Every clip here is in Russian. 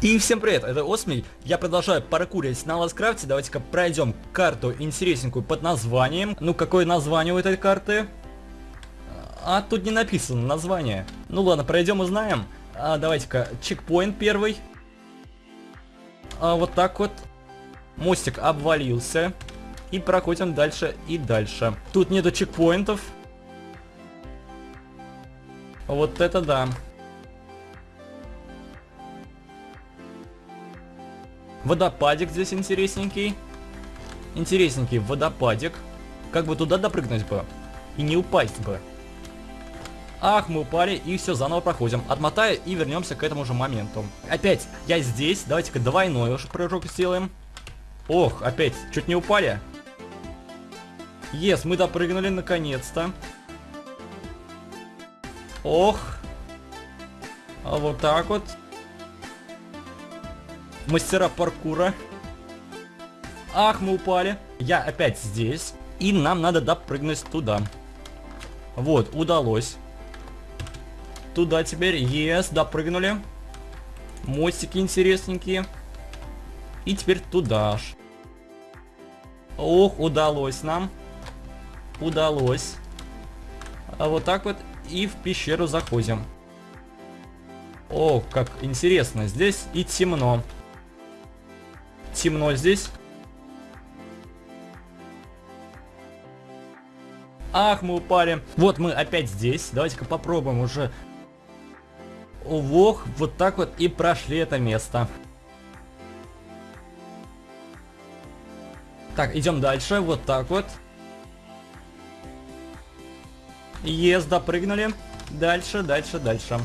И всем привет, это Осмий. Я продолжаю паркурить на Ласкрафте. Давайте-ка пройдем карту интересненькую под названием. Ну, какое название у этой карты? А, тут не написано название. Ну ладно, пройдем узнаем. А, давайте-ка, чекпоинт первый. А, вот так вот. Мостик обвалился. И проходим дальше и дальше. Тут нету чекпоинтов. Вот это да. Водопадик здесь интересненький. Интересненький водопадик. Как бы туда допрыгнуть бы. И не упасть бы. Ах, мы упали и все, заново проходим. Отмотаю и вернемся к этому же моменту. Опять, я здесь. Давайте-ка двойной уж прыжок сделаем. Ох, опять, чуть не упали. Ес, мы допрыгнули наконец-то. Ох. А вот так вот мастера паркура. Ах, мы упали. Я опять здесь. И нам надо допрыгнуть туда. Вот, удалось. Туда теперь. Ес, допрыгнули. Мостики интересненькие. И теперь туда ж. Ох, удалось нам. Удалось. А вот так вот и в пещеру заходим. О, как интересно. Здесь и темно темно здесь. Ах, мы упали. Вот мы опять здесь. Давайте-ка попробуем уже. Ох, вот так вот и прошли это место. Так, идем дальше. Вот так вот. Ес, допрыгнули. Дальше, дальше, дальше.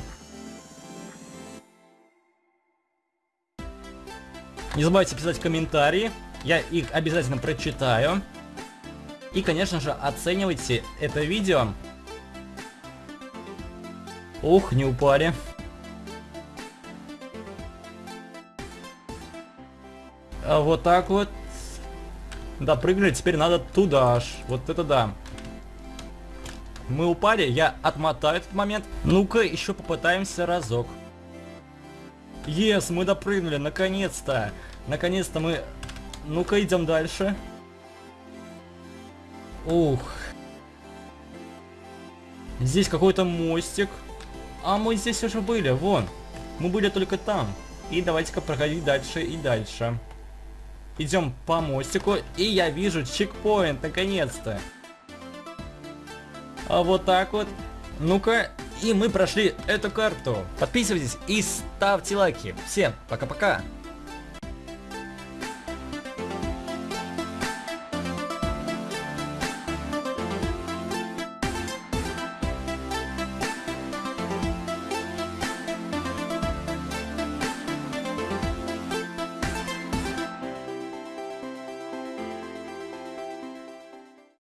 Не забывайте писать комментарии, я их обязательно прочитаю. И, конечно же, оценивайте это видео. Ух, не упали. А вот так вот. Да, прыгнули, теперь надо туда аж. Вот это да. Мы упали, я отмотаю этот момент. Ну-ка, еще попытаемся разок. Ес, мы допрыгнули, наконец-то. Наконец-то мы... Ну-ка, идем дальше. Ух. Здесь какой-то мостик. А мы здесь уже были, вон. Мы были только там. И давайте-ка проходить дальше и дальше. Идем по мостику, и я вижу чекпоинт, наконец-то. А вот так вот. Ну-ка, и мы прошли эту карту. Подписывайтесь и ставьте лайки. Всем пока-пока.